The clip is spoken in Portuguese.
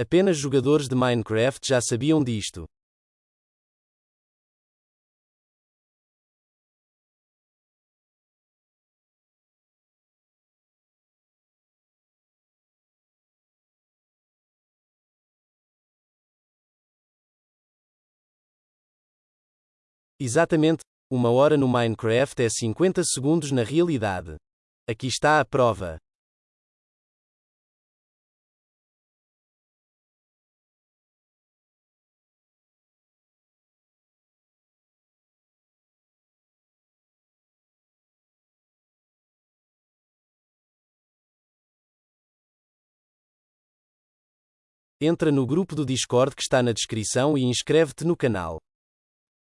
Apenas jogadores de Minecraft já sabiam disto. Exatamente, uma hora no Minecraft é 50 segundos na realidade. Aqui está a prova. Entra no grupo do Discord que está na descrição e inscreve-te no canal.